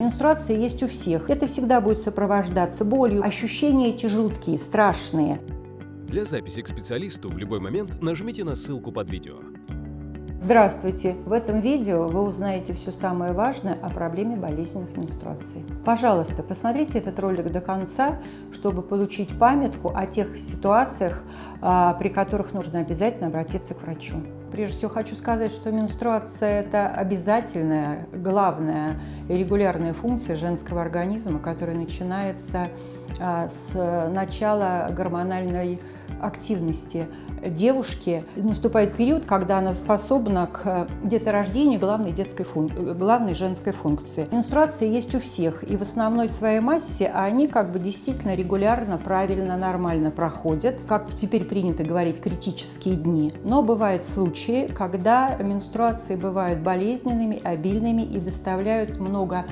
Менструация есть у всех. Это всегда будет сопровождаться болью. Ощущения эти жуткие, страшные. Для записи к специалисту в любой момент нажмите на ссылку под видео. Здравствуйте! В этом видео вы узнаете все самое важное о проблеме болезненных менструаций. Пожалуйста, посмотрите этот ролик до конца, чтобы получить памятку о тех ситуациях, а, при которых нужно обязательно обратиться к врачу. Прежде всего хочу сказать, что менструация – это обязательная, главная и регулярная функция женского организма, которая начинается а, с начала гормональной активности девушки наступает период, когда она способна к деторождению главной, детской фун... главной женской функции. Менструация есть у всех, и в основной своей массе они как бы действительно регулярно, правильно, нормально проходят, как теперь принято говорить, критические дни. Но бывают случаи, когда менструации бывают болезненными, обильными и доставляют много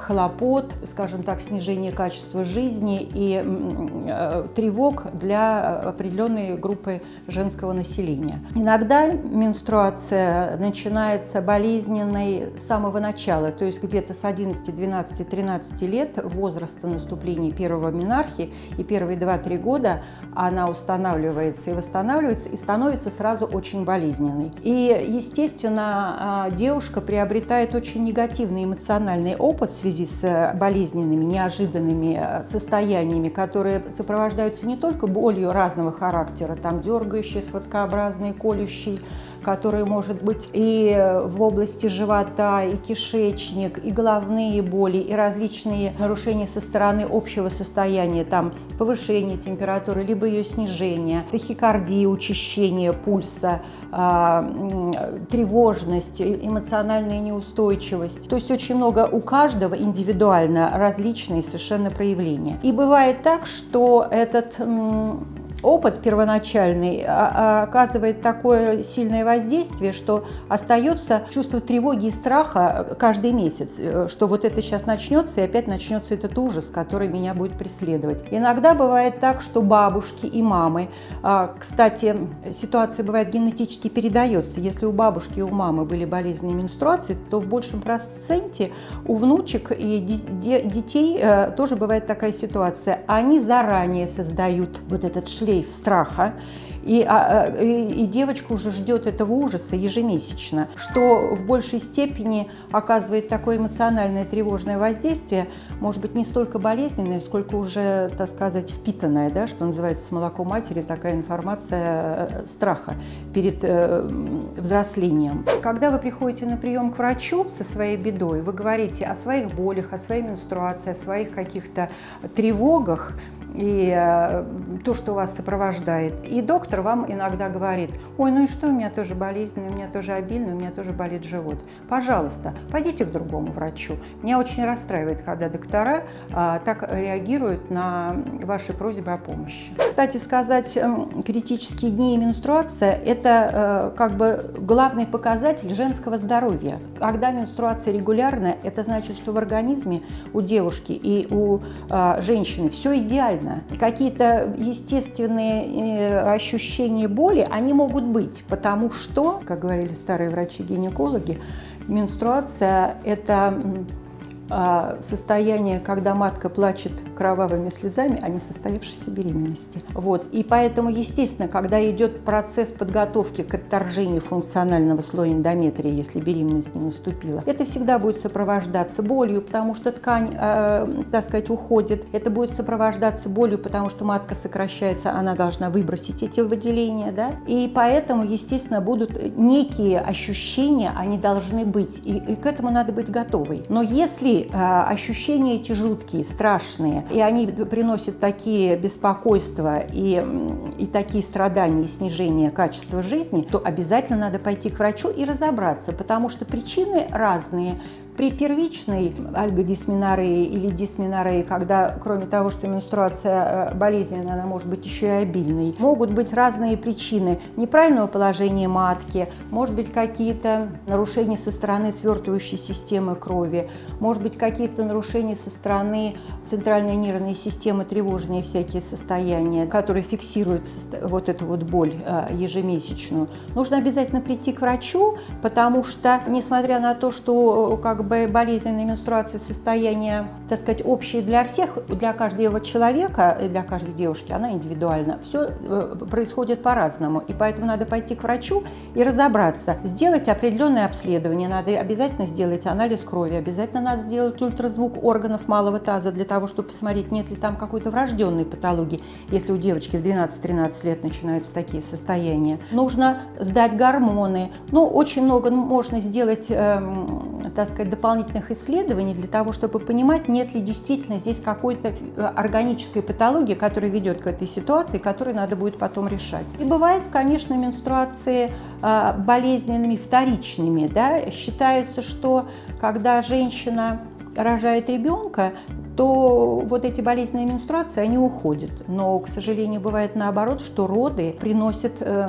хлопот, скажем так, снижение качества жизни и э, тревог для определенной группы женского населения. Иногда менструация начинается болезненной с самого начала, то есть где-то с 11, 12, 13 лет возраста наступления первого менархии и первые 2-3 года она устанавливается и восстанавливается и становится сразу очень болезненной. И, естественно, а, девушка приобретает очень негативный эмоциональный опыт в связи с э, болезненными, неожиданными э, состояниями, которые сопровождаются не только болью разного характера, там дергающие, сводкообразные, колющие, которые может быть и в области живота, и кишечник, и головные боли, и различные нарушения со стороны общего состояния, там повышение температуры, либо ее снижение, тахикардия, учащение пульса, тревожность, эмоциональная неустойчивость. То есть очень много у каждого индивидуально различные совершенно проявления. И бывает так, что этот опыт первоначальный а, а, оказывает такое сильное воздействие, что остается чувство тревоги и страха каждый месяц, э, что вот это сейчас начнется, и опять начнется этот ужас, который меня будет преследовать. Иногда бывает так, что бабушки и мамы, а, кстати, ситуация бывает генетически передается. Если у бабушки и у мамы были болезненные менструации, то в большем проценте у внучек и детей э, тоже бывает такая ситуация. Они заранее создают вот этот шлейф шлейф страха, и, а, а, и, и девочка уже ждет этого ужаса ежемесячно, что в большей степени оказывает такое эмоциональное тревожное воздействие, может быть, не столько болезненное, сколько уже, так сказать, впитанное, да, что называется с молоком матери, такая информация э, страха перед э, взрослением. Когда вы приходите на прием к врачу со своей бедой, вы говорите о своих болях, о своей менструации, о своих каких-то тревогах, и э, то, что вас сопровождает. И доктор вам иногда говорит, ой, ну и что, у меня тоже болезнь, у меня тоже обильно, у меня тоже болит живот. Пожалуйста, пойдите к другому врачу. Меня очень расстраивает, когда доктора а, так реагируют на ваши просьбы о помощи. Кстати сказать, эм, критические дни и менструация – это э, как бы главный показатель женского здоровья. Когда менструация регулярная, это значит, что в организме у девушки и у а, женщины все идеально нормально. Какие-то естественные э, ощущения боли, они могут быть, потому что, как говорили старые врачи-гинекологи, менструация – это а, состояние, когда матка плачет кровавыми слезами, а не состоявшейся беременности. Вот. И поэтому, естественно, когда идет процесс подготовки к отторжению функционального слоя эндометрия, если беременность не наступила, это всегда будет сопровождаться болью, потому что ткань, э, так сказать, уходит. Это будет сопровождаться болью, потому что матка сокращается, она должна выбросить эти выделения. Да? И поэтому, естественно, будут некие ощущения, они должны быть. И, и к этому надо быть готовой. Но если а, ощущения эти жуткие, страшные, и они приносят такие беспокойства и, и такие страдания и снижение качества жизни, то обязательно надо пойти к врачу и разобраться, потому что причины разные. При первичной альгодисменорее или дисменорее, когда кроме того, что менструация э, болезненная, она может быть еще и обильной, могут быть разные причины неправильного положения матки, может быть какие-то нарушения со стороны свертывающей системы крови, может быть какие-то нарушения со стороны центральной нервной системы, тревожные всякие состояния, которые фиксируют вот эту вот боль э, ежемесячную. Нужно обязательно прийти к врачу, потому что, несмотря на то, что э, как болезненная менструация состояние, так сказать, общее для всех, для каждого человека, для каждой девушки, она индивидуальна. Все э, происходит по-разному, и поэтому надо пойти к врачу и разобраться, сделать определенное обследование, надо обязательно сделать анализ крови, обязательно надо сделать ультразвук органов малого таза для того, чтобы посмотреть, нет ли там какой-то врожденной патологии, если у девочки в 12-13 лет начинаются такие состояния. Нужно сдать гормоны. Ну, очень много можно сделать, э, так сказать, дополнительных исследований для того, чтобы понимать, нет ли действительно здесь какой-то э, органической патологии, которая ведет к этой ситуации, которую надо будет потом решать. И бывает, конечно, менструации э, болезненными вторичными. Да? Считается, что когда женщина рожает ребенка, то вот эти болезненные менструации, они уходят. Но, к сожалению, бывает наоборот, что роды приносят э,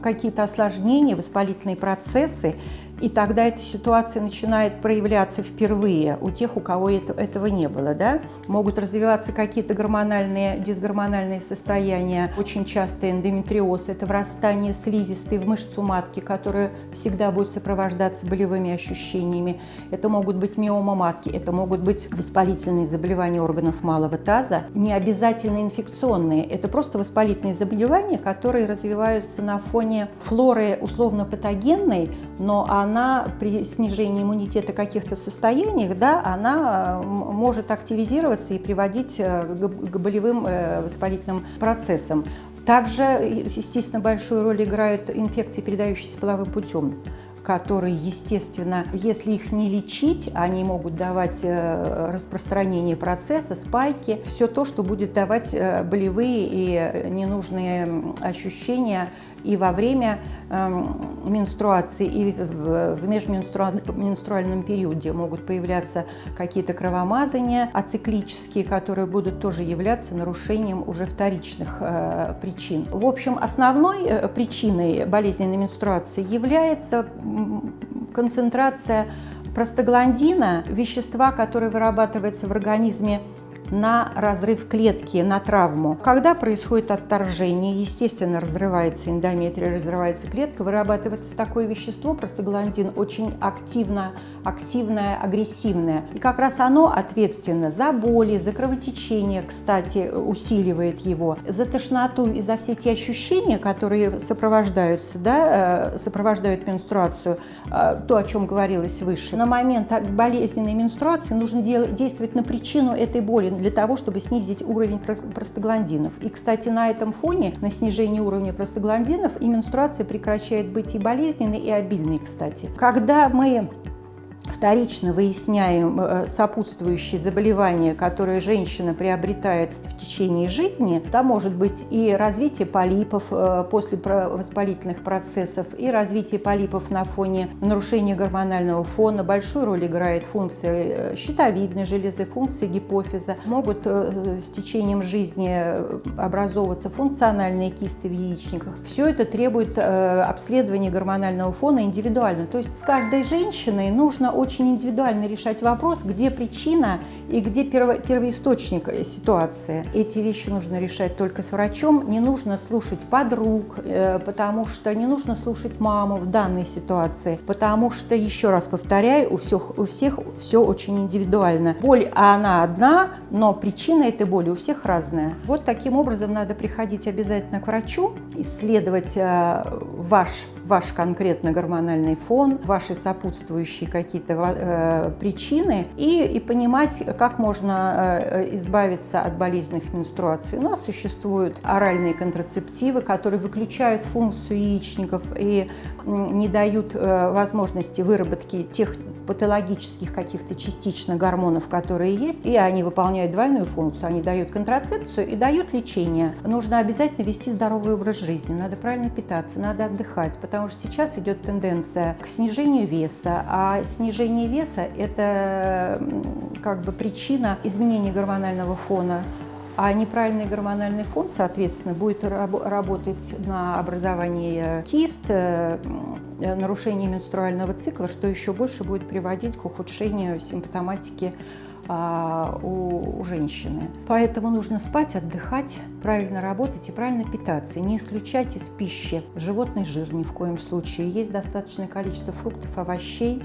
какие-то осложнения, воспалительные процессы, и тогда эта ситуация начинает проявляться впервые у тех, у кого это, этого не было. Да? Могут развиваться какие-то гормональные, дисгормональные состояния. Очень часто эндометриоз – это врастание слизистой в мышцу матки, которая всегда будет сопровождаться болевыми ощущениями. Это могут быть миома матки, это могут быть воспалительные заболевания органов малого таза. Не обязательно инфекционные, это просто воспалительные заболевания, которые развиваются на фоне флоры условно-патогенной, но она при снижении иммунитета каких-то состояниях, да, она э, может активизироваться и приводить э, к болевым э, воспалительным процессам. Также, естественно, большую роль играют инфекции, передающиеся половым путем которые, естественно, если их не лечить, они могут давать распространение процесса, спайки, все то, что будет давать болевые и ненужные ощущения и во время э, менструации, и в, в межменструальном периоде могут появляться какие-то кровомазания ациклические, которые будут тоже являться нарушением уже вторичных э, причин. В общем, основной э, причиной болезненной менструации является концентрация простагландина, вещества, которое вырабатывается в организме на разрыв клетки, на травму. Когда происходит отторжение, естественно, разрывается эндометрия, разрывается клетка, вырабатывается такое вещество, простагландин, очень активно, активное, агрессивное. И как раз оно ответственно за боли, за кровотечение, кстати, усиливает его, за тошноту и за все те ощущения, которые сопровождаются, да, э, сопровождают менструацию, э, то, о чем говорилось выше. На момент болезненной менструации нужно действовать на причину этой боли, для того, чтобы снизить уровень простагландинов. И, кстати, на этом фоне, на снижении уровня простагландинов, и менструация прекращает быть и болезненной, и обильной, кстати. Когда мы вторично выясняем э, сопутствующие заболевания, которые женщина приобретает в течение жизни, там может быть и развитие полипов э, после воспалительных процессов, и развитие полипов на фоне нарушения гормонального фона. Большую роль играет функция э, щитовидной железы, функции гипофиза. Могут с течением жизни образовываться функциональные кисты в яичниках. Все это требует обследования гормонального фона индивидуально. То есть с каждой женщиной нужно очень индивидуально решать вопрос, где причина и где перво, первоисточник ситуации. Эти вещи нужно решать только с врачом. Не нужно слушать подруг, э, потому что не нужно слушать маму в данной ситуации, потому что, еще раз повторяю, у всех, у всех все очень индивидуально. Боль, она одна, но причина этой боли у всех разная. Вот таким образом надо приходить обязательно к врачу, исследовать э, ваш ваш конкретно гормональный фон, ваши сопутствующие какие-то э, причины и, и понимать, как можно э, избавиться от болезненных менструаций. У нас существуют оральные контрацептивы, которые выключают функцию яичников и не дают э, возможности выработки тех патологических каких-то частично гормонов, которые есть, и они выполняют двойную функцию. Они дают контрацепцию и дают лечение. Нужно обязательно вести здоровый образ жизни, надо правильно питаться, надо отдыхать, потому что сейчас идет тенденция к снижению веса, а снижение веса – это как бы причина изменения гормонального фона а неправильный гормональный фон, соответственно, будет раб работать на образование кист, э, нарушение менструального цикла, что еще больше будет приводить к ухудшению симптоматики а, у, у женщины. Поэтому нужно спать, отдыхать, правильно работать и правильно питаться. Не исключать из пищи животный жир ни в коем случае. Есть достаточное количество фруктов, овощей,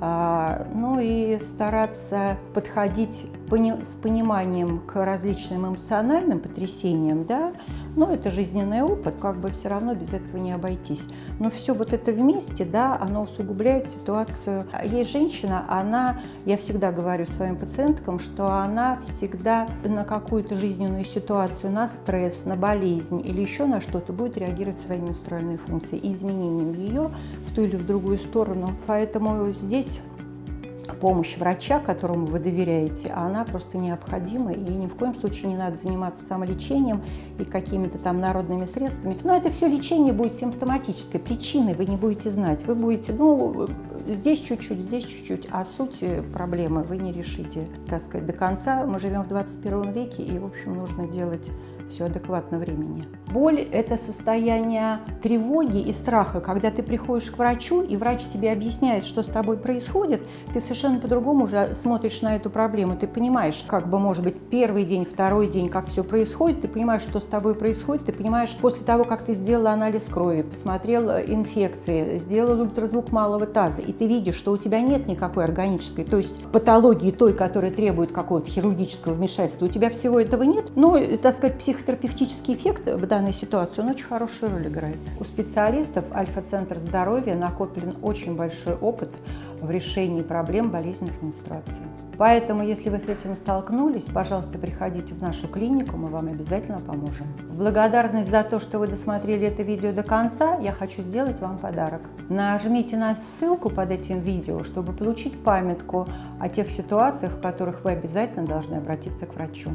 а, ну и стараться подходить с пониманием к различным эмоциональным потрясениям, да, но это жизненный опыт, как бы все равно без этого не обойтись. Но все вот это вместе, да, оно усугубляет ситуацию. Есть женщина, она, я всегда говорю своим пациенткам, что она всегда на какую-то жизненную ситуацию, на стресс, на болезнь или еще на что-то будет реагировать своими менструальной функцией и изменением ее в ту или в другую сторону. Поэтому здесь помощь врача, которому вы доверяете, она просто необходима, и ни в коем случае не надо заниматься самолечением и какими-то там народными средствами. Но это все лечение будет симптоматической, причины вы не будете знать. Вы будете, ну, здесь чуть-чуть, здесь чуть-чуть, а суть проблемы вы не решите, так сказать, до конца. Мы живем в 21 веке, и, в общем, нужно делать все адекватно времени. Боль – это состояние тревоги и страха. Когда ты приходишь к врачу, и врач тебе объясняет, что с тобой происходит, ты совершенно по-другому уже смотришь на эту проблему. Ты понимаешь, как бы, может быть, первый день, второй день, как все происходит, ты понимаешь, что с тобой происходит, ты понимаешь, после того, как ты сделала анализ крови, посмотрел инфекции, сделал ультразвук малого таза, и ты видишь, что у тебя нет никакой органической, то есть патологии той, которая требует какого-то хирургического вмешательства, у тебя всего этого нет, но, так сказать, псих психотерапевтический эффект в данной ситуации, он очень хорошую роль играет. У специалистов Альфа-центр здоровья накоплен очень большой опыт в решении проблем болезненных менструаций. Поэтому, если вы с этим столкнулись, пожалуйста, приходите в нашу клинику, мы вам обязательно поможем. В благодарность за то, что вы досмотрели это видео до конца, я хочу сделать вам подарок. Нажмите на ссылку под этим видео, чтобы получить памятку о тех ситуациях, в которых вы обязательно должны обратиться к врачу.